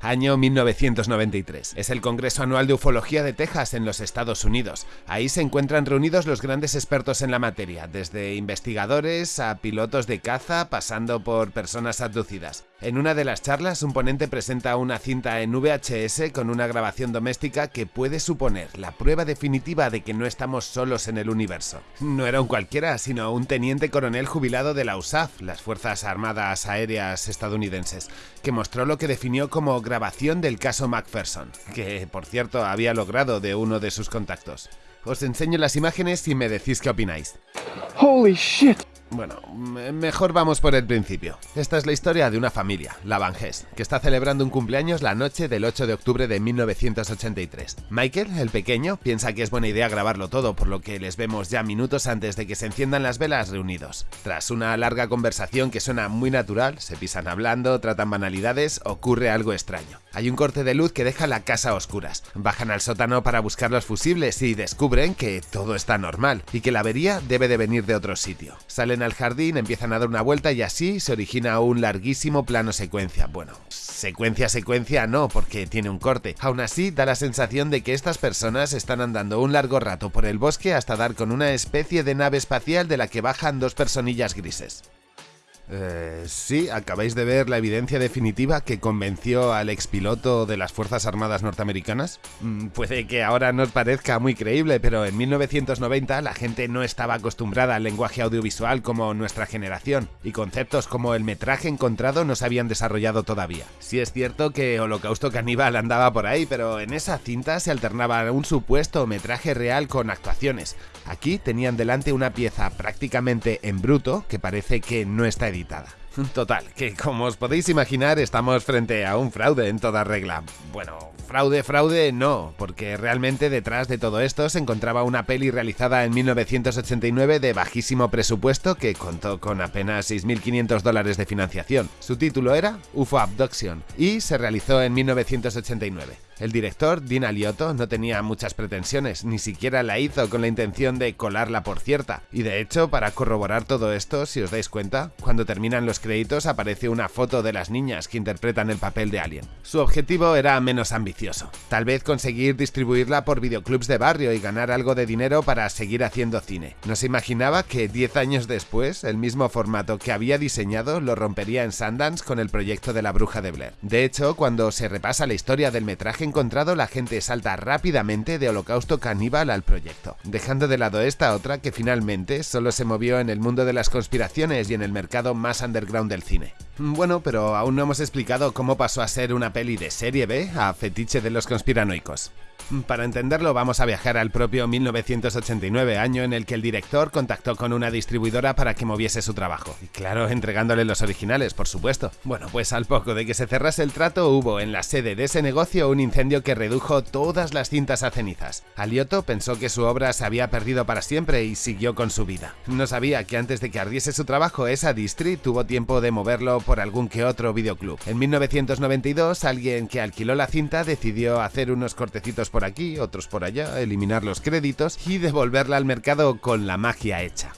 año 1993. Es el Congreso Anual de Ufología de Texas en los Estados Unidos. Ahí se encuentran reunidos los grandes expertos en la materia, desde investigadores a pilotos de caza, pasando por personas abducidas. En una de las charlas, un ponente presenta una cinta en VHS con una grabación doméstica que puede suponer la prueba definitiva de que no estamos solos en el universo. No era un cualquiera, sino un teniente coronel jubilado de la USAF, las Fuerzas Armadas Aéreas estadounidenses, que mostró lo que definió como grabación del caso Macpherson, que por cierto había logrado de uno de sus contactos. Os enseño las imágenes y me decís qué opináis. Holy shit! Bueno, mejor vamos por el principio. Esta es la historia de una familia, la Van que está celebrando un cumpleaños la noche del 8 de octubre de 1983. Michael, el pequeño, piensa que es buena idea grabarlo todo, por lo que les vemos ya minutos antes de que se enciendan las velas reunidos. Tras una larga conversación que suena muy natural, se pisan hablando, tratan banalidades, ocurre algo extraño. Hay un corte de luz que deja la casa a oscuras. Bajan al sótano para buscar los fusibles y descubren que todo está normal y que la avería debe de venir de otro sitio. Salen al jardín, empiezan a dar una vuelta y así se origina un larguísimo plano secuencia. Bueno, secuencia secuencia no, porque tiene un corte. Aún así, da la sensación de que estas personas están andando un largo rato por el bosque hasta dar con una especie de nave espacial de la que bajan dos personillas grises. Eh, sí, acabáis de ver la evidencia definitiva que convenció al expiloto de las Fuerzas Armadas norteamericanas. Mm, puede que ahora nos parezca muy creíble, pero en 1990 la gente no estaba acostumbrada al lenguaje audiovisual como nuestra generación, y conceptos como el metraje encontrado no se habían desarrollado todavía. Sí es cierto que Holocausto Caníbal andaba por ahí, pero en esa cinta se alternaba un supuesto metraje real con actuaciones. Aquí tenían delante una pieza prácticamente en bruto que parece que no está editada Total, que como os podéis imaginar estamos frente a un fraude en toda regla. Bueno, fraude, fraude no, porque realmente detrás de todo esto se encontraba una peli realizada en 1989 de bajísimo presupuesto que contó con apenas 6.500 dólares de financiación. Su título era UFO Abduction y se realizó en 1989. El director, Dean Aliotto, no tenía muchas pretensiones, ni siquiera la hizo con la intención de colarla por cierta. Y de hecho, para corroborar todo esto, si os dais cuenta, cuando terminan los créditos aparece una foto de las niñas que interpretan el papel de Alien. Su objetivo era menos ambicioso, tal vez conseguir distribuirla por videoclubs de barrio y ganar algo de dinero para seguir haciendo cine. No se imaginaba que 10 años después, el mismo formato que había diseñado lo rompería en Sundance con el proyecto de la bruja de Blair. De hecho, cuando se repasa la historia del metraje encontrado, la gente salta rápidamente de Holocausto Caníbal al proyecto, dejando de lado esta otra que finalmente solo se movió en el mundo de las conspiraciones y en el mercado más underground del cine. Bueno, pero aún no hemos explicado cómo pasó a ser una peli de serie B a fetiche de los conspiranoicos. Para entenderlo vamos a viajar al propio 1989, año en el que el director contactó con una distribuidora para que moviese su trabajo. Y claro, entregándole los originales, por supuesto. Bueno, pues al poco de que se cerrase el trato hubo en la sede de ese negocio un incendio que redujo todas las cintas a cenizas. Alioto pensó que su obra se había perdido para siempre y siguió con su vida. No sabía que antes de que ardiese su trabajo, esa distri tuvo tiempo de moverlo por algún que otro videoclub. En 1992, alguien que alquiló la cinta decidió hacer unos cortecitos por aquí, otros por allá, eliminar los créditos y devolverla al mercado con la magia hecha.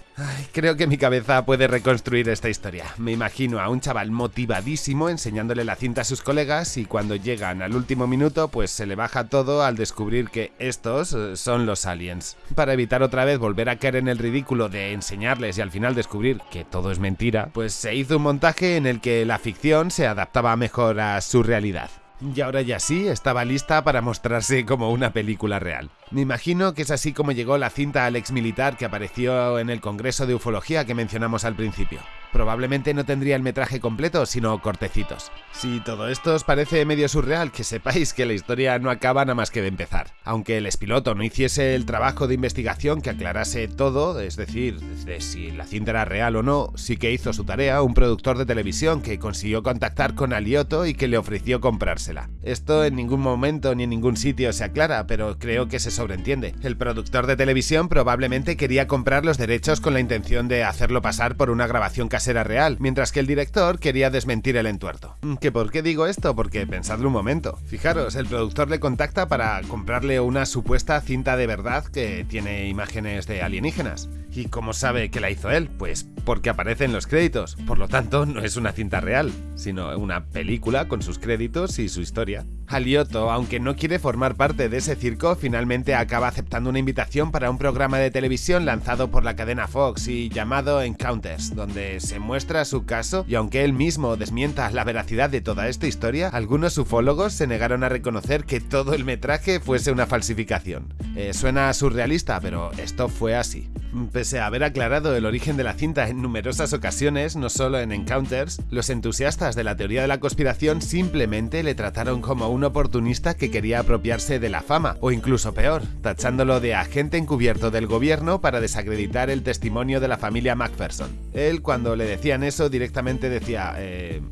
creo que mi cabeza puede reconstruir esta historia. Me imagino a un chaval motivadísimo enseñándole la cinta a sus colegas y cuando llegan al último minuto pues se le baja todo al descubrir que estos eh, son los aliens. Para evitar otra vez volver a caer en el ridículo de enseñarles y al final descubrir que todo es mentira, pues se hizo un montaje en el que la ficción se adaptaba mejor a su realidad. Y ahora ya sí, estaba lista para mostrarse como una película real. Me imagino que es así como llegó la cinta al ex militar que apareció en el Congreso de Ufología que mencionamos al principio probablemente no tendría el metraje completo, sino cortecitos. Si todo esto os parece medio surreal, que sepáis que la historia no acaba nada más que de empezar. Aunque el espiloto no hiciese el trabajo de investigación que aclarase todo, es decir, de si la cinta era real o no, sí que hizo su tarea un productor de televisión que consiguió contactar con Alioto y que le ofreció comprársela. Esto en ningún momento ni en ningún sitio se aclara, pero creo que se sobreentiende. El productor de televisión probablemente quería comprar los derechos con la intención de hacerlo pasar por una grabación casi era real, mientras que el director quería desmentir el entuerto. ¿Que por qué digo esto? Porque pensadlo un momento. Fijaros, el productor le contacta para comprarle una supuesta cinta de verdad que tiene imágenes de alienígenas. ¿Y cómo sabe que la hizo él? Pues porque aparece en los créditos. Por lo tanto, no es una cinta real, sino una película con sus créditos y su historia. Alioto, aunque no quiere formar parte de ese circo, finalmente acaba aceptando una invitación para un programa de televisión lanzado por la cadena Fox y llamado Encounters, donde se muestra su caso y aunque él mismo desmienta la veracidad de toda esta historia, algunos ufólogos se negaron a reconocer que todo el metraje fuese una falsificación. Eh, suena surrealista, pero esto fue así. Pese a haber aclarado el origen de la cinta en numerosas ocasiones, no solo en Encounters, los entusiastas de la teoría de la conspiración simplemente le trataron como un oportunista que quería apropiarse de la fama, o incluso peor, tachándolo de agente encubierto del gobierno para desacreditar el testimonio de la familia Macpherson. Él, cuando le decían eso, directamente decía, eh,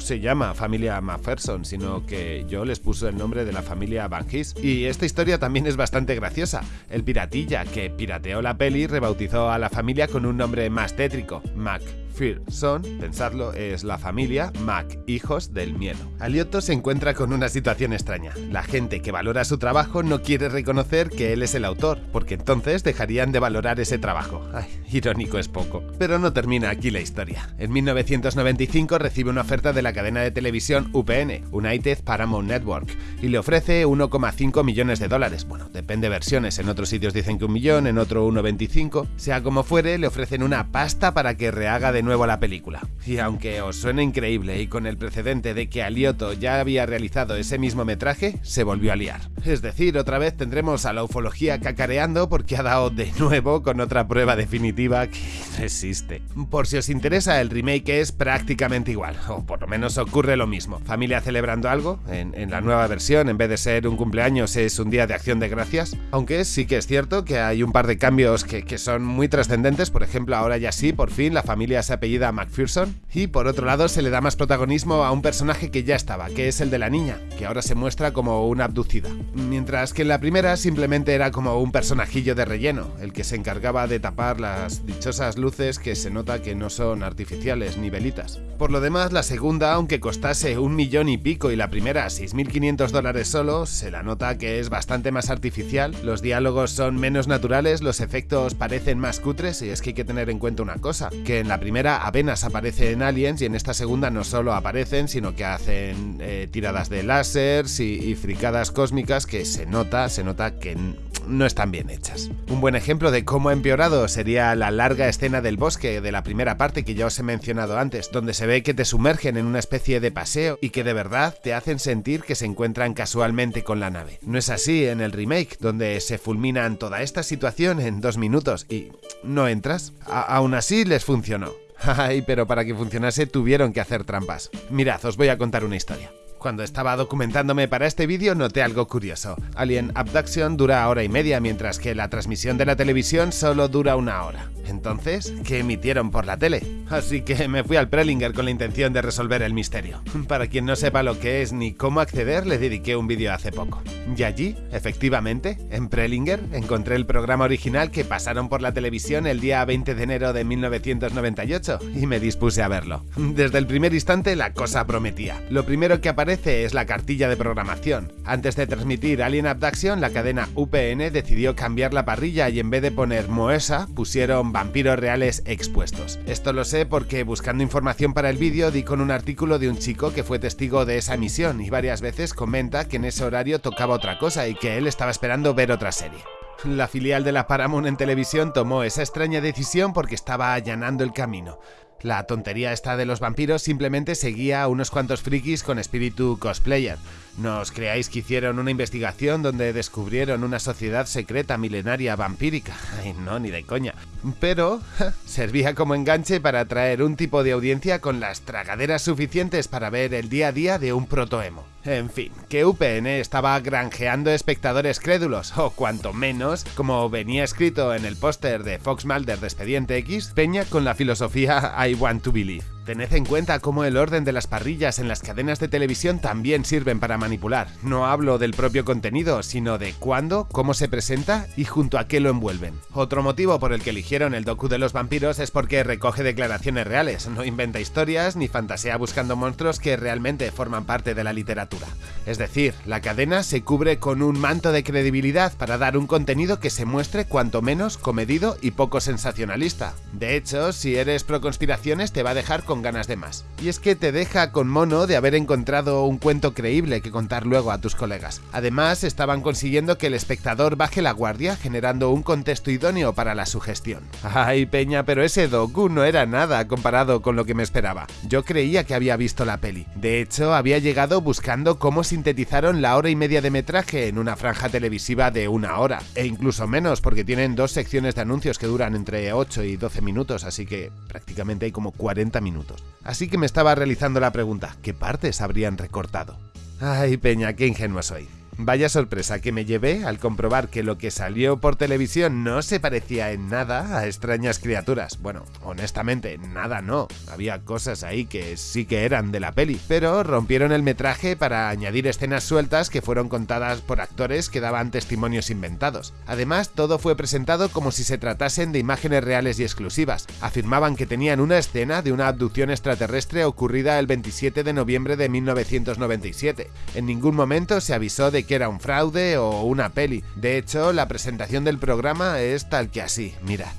no se llama familia Macpherson, sino que yo les puse el nombre de la familia Van Gis. Y esta historia también es bastante graciosa. El piratilla que pirateó la peli rebautizó a la familia con un nombre más tétrico, Mac son, pensadlo, es la familia Mac, hijos del miedo. Alioto se encuentra con una situación extraña. La gente que valora su trabajo no quiere reconocer que él es el autor, porque entonces dejarían de valorar ese trabajo. Ay, irónico es poco. Pero no termina aquí la historia. En 1995 recibe una oferta de la cadena de televisión UPN, United Paramount Network, y le ofrece 1,5 millones de dólares. Bueno, depende de versiones, en otros sitios dicen que un millón, en otro 1,25. Sea como fuere, le ofrecen una pasta para que rehaga de nuevo nuevo la película. Y aunque os suene increíble y con el precedente de que Alioto ya había realizado ese mismo metraje, se volvió a liar. Es decir, otra vez tendremos a la ufología cacareando porque ha dado de nuevo con otra prueba definitiva que no existe. Por si os interesa, el remake es prácticamente igual, o por lo menos ocurre lo mismo. Familia celebrando algo, en, la nueva versión, en vez de ser un cumpleaños, es un día de acción de gracias. Aunque sí que es cierto que hay un par de cambios que, que son muy trascendentes, por ejemplo, ahora ya sí, por fin la familia se apellida McPherson, y por otro lado se le da más protagonismo a un personaje que ya estaba, que es el de la niña, que ahora se muestra como una abducida. Mientras que en la primera simplemente era como un personajillo de relleno, el que se encargaba de tapar las dichosas luces que se nota que no son artificiales ni velitas. Por lo demás, la segunda, aunque costase un millón y pico y la primera 6.500 dólares solo, se la nota que es bastante más artificial, los diálogos son menos naturales, los efectos parecen más cutres y es que hay que tener en cuenta una cosa, que en la primera apenas aparece en Aliens y en esta segunda no solo aparecen, sino que hacen eh, tiradas de láseres y, fricadas cósmicas que se nota, se nota que no están bien hechas. Un buen ejemplo de cómo ha empeorado sería la larga escena del bosque de la primera parte que ya os he mencionado antes, donde se ve que te sumergen en una especie de paseo y que de verdad te hacen sentir que se encuentran casualmente con la nave. No es así en el remake, donde se fulminan toda esta situación en dos minutos y no entras. aún así les funcionó. Ay, pero para que funcionase tuvieron que hacer trampas. Mirad, os voy a contar una historia. Cuando estaba documentándome para este vídeo noté algo curioso. Alien Abduction dura hora y media, mientras que la transmisión de la televisión solo dura una hora. Entonces, ¿qué emitieron por la tele? Así que me fui al Prelinger con la intención de resolver el misterio. Para quien no sepa lo que es ni cómo acceder, le dediqué un vídeo hace poco. Y allí, efectivamente, en Prelinger, encontré el programa original que pasaron por la televisión el día 20 de enero de 1998 y me dispuse a verlo. Desde el primer instante la cosa prometía. Lo primero que aparece es la cartilla de programación. Antes de transmitir Alien Abduction, la cadena UPN decidió cambiar la parrilla y en vez de poner Moesa, pusieron vampiros reales expuestos. Esto lo sé porque buscando información para el vídeo di con un artículo de un chico que fue testigo de esa emisión y varias veces comenta que en ese horario tocaba otra cosa y que él estaba esperando ver otra serie. La filial de la Paramount en televisión tomó esa extraña decisión porque estaba allanando el camino. La tontería esta de los vampiros simplemente seguía a unos cuantos frikis con espíritu cosplayer. ¿No os creáis que hicieron una investigación donde descubrieron una sociedad secreta milenaria vampírica? Ay, no, ni de coña. Pero servía como enganche para atraer un tipo de audiencia con las tragaderas suficientes para ver el día a día de un protoemo. En fin, que UPN estaba granjeando espectadores crédulos, o cuanto menos, como venía escrito en el póster de Fox Mulder de Expediente X, Peña con la filosofía I want to believe. Tened en cuenta cómo el orden de las parrillas en las cadenas de televisión también sirven para manipular. No hablo del propio contenido, sino de cuándo, cómo se presenta y junto a qué lo envuelven. Otro motivo por el que eligieron el docu de los vampiros es porque recoge declaraciones reales, no inventa historias ni fantasea buscando monstruos que realmente forman parte de la literatura. Es decir, la cadena se cubre con un manto de credibilidad para dar un contenido que se muestre cuanto menos comedido y poco sensacionalista. De hecho, si eres pro conspiraciones te va a dejar con ganas de más. Y es que te deja con mono de haber encontrado un cuento creíble que contar luego a tus colegas. Además, estaban consiguiendo que el espectador baje la guardia generando un contexto idóneo para la sugestión. Ay, Peña, pero ese docu no era nada comparado con lo que me esperaba. Yo creía que había visto la peli. De hecho, había llegado buscando cómo sintetizaron la hora y media de metraje en una franja televisiva de una hora, e incluso menos porque tienen dos secciones de anuncios que duran entre 8 y 12 minutos, así que prácticamente hay como 40 minutos. Así que me estaba realizando la pregunta, ¿qué partes habrían recortado? Ay, Peña, qué ingenuo soy. Vaya sorpresa que me llevé al comprobar que lo que salió por televisión no se parecía en nada a extrañas criaturas. Bueno, honestamente, nada no. Había cosas ahí que sí que eran de la peli, pero rompieron el metraje para añadir escenas sueltas que fueron contadas por actores que daban testimonios inventados. Además, todo fue presentado como si se tratasen de imágenes reales y exclusivas. Afirmaban que tenían una escena de una abducción extraterrestre ocurrida el 27 de noviembre de 1997. En ningún momento se avisó de que era un fraude o una peli. De hecho, la presentación del programa es tal que así, mirad.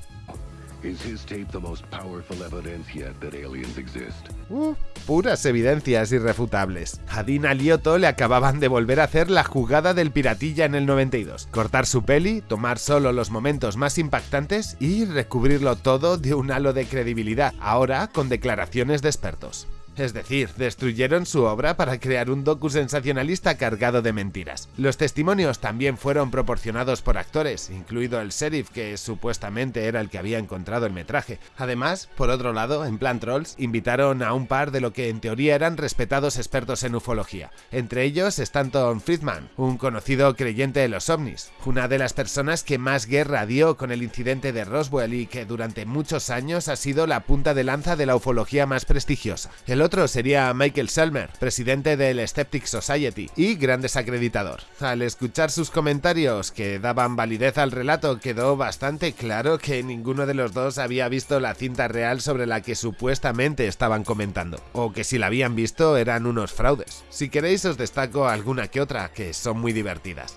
Uh, puras evidencias irrefutables. A Dina Lioto le acababan de volver a hacer la jugada del piratilla en el 92. Cortar su peli, tomar solo los momentos más impactantes y recubrirlo todo de un halo de credibilidad, ahora con declaraciones de expertos. Es decir, destruyeron su obra para crear un docu sensacionalista cargado de mentiras. Los testimonios también fueron proporcionados por actores, incluido el sheriff que supuestamente era el que había encontrado el metraje. Además, por otro lado, en plan trolls, invitaron a un par de lo que en teoría eran respetados expertos en ufología. Entre ellos Stanton Friedman, un conocido creyente de los ovnis, una de las personas que más guerra dio con el incidente de Roswell y que durante muchos años ha sido la punta de lanza de la ufología más prestigiosa. Otro sería Michael Selmer, presidente del Skeptic Society y gran desacreditador. Al escuchar sus comentarios que daban validez al relato, quedó bastante claro que ninguno de los dos había visto la cinta real sobre la que supuestamente estaban comentando, o que si la habían visto eran unos fraudes. Si queréis os destaco alguna que otra, que son muy divertidas.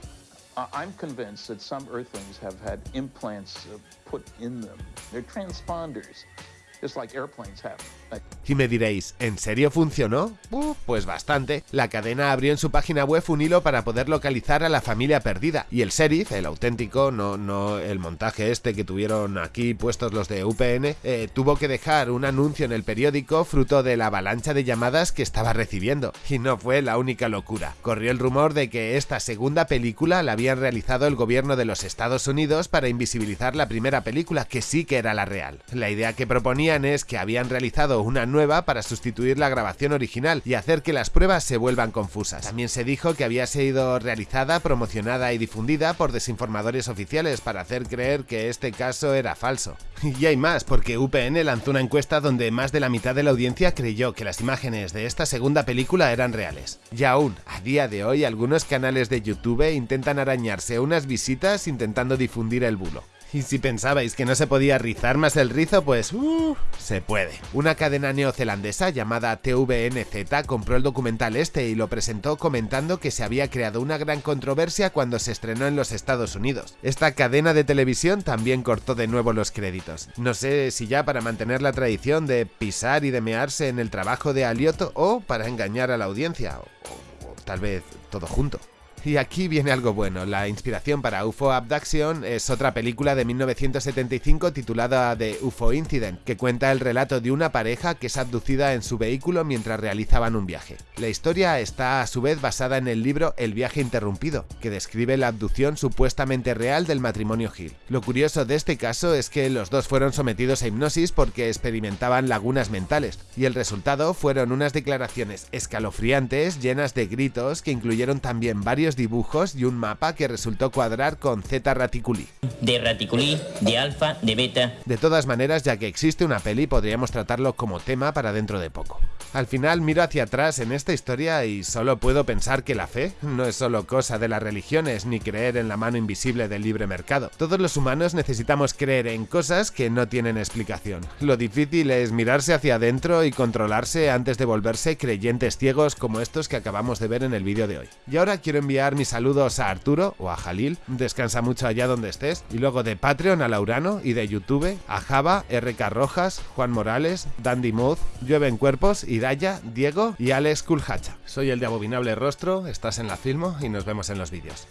I'm convinced that some Earthlings have had implants uh, put in them. They're transponders. Y me diréis, ¿en serio funcionó? pues bastante. La cadena abrió en su página web un hilo para poder localizar a la familia perdida, y el sheriff, el auténtico, no, no el montaje este que tuvieron aquí puestos los de UPN, eh, tuvo que dejar un anuncio en el periódico fruto de la avalancha de llamadas que estaba recibiendo. Y no fue la única locura. Corrió el rumor de que esta segunda película la habían realizado el gobierno de los Estados Unidos para invisibilizar la primera película, que sí que era la real. La idea que proponía es que habían realizado una nueva para sustituir la grabación original y hacer que las pruebas se vuelvan confusas. También se dijo que había sido realizada, promocionada y difundida por desinformadores oficiales para hacer creer que este caso era falso. Y hay más, porque UPN lanzó una encuesta donde más de la mitad de la audiencia creyó que las imágenes de esta segunda película eran reales. Y aún, a día de hoy, algunos canales de YouTube intentan arañarse unas visitas intentando difundir el bulo. Y si pensabais que no se podía rizar más el rizo, pues uh, se puede. Una cadena neozelandesa llamada TVNZ compró el documental este y lo presentó comentando que se había creado una gran controversia cuando se estrenó en los Estados Unidos. Esta cadena de televisión también cortó de nuevo los créditos. No sé si ya para mantener la tradición de pisar y de mearse en el trabajo de Alioto o para engañar a la audiencia, o tal vez todo junto. Y aquí viene algo bueno, la inspiración para UFO Abduction es otra película de 1975 titulada The UFO Incident, que cuenta el relato de una pareja que es abducida en su vehículo mientras realizaban un viaje. La historia está a su vez basada en el libro El viaje interrumpido, que describe la abducción supuestamente real del matrimonio Hill. Lo curioso de este caso es que los dos fueron sometidos a hipnosis porque experimentaban lagunas mentales, y el resultado fueron unas declaraciones escalofriantes llenas de gritos que incluyeron también varios dibujos y un mapa que resultó cuadrar con Z Raticuli. De Raticuli, de alfa, de beta. De todas maneras, ya que existe una peli, podríamos tratarlo como tema para dentro de poco. Al final miro hacia atrás en esta historia y solo puedo pensar que la fe no es solo cosa de las religiones ni creer en la mano invisible del libre mercado. Todos los humanos necesitamos creer en cosas que no tienen explicación. Lo difícil es mirarse hacia adentro y controlarse antes de volverse creyentes ciegos como estos que acabamos de ver en el vídeo de hoy. Y ahora quiero enviar mis saludos a Arturo o a Jalil, descansa mucho allá donde estés, y luego de Patreon a Laurano y de YouTube a Java, RK Rojas, Juan Morales, Dandy Moth, Llueven Cuerpos, Idaya, Diego y Alex Kulhacha. Soy el de Abominable Rostro, estás en la Filmo y nos vemos en los vídeos.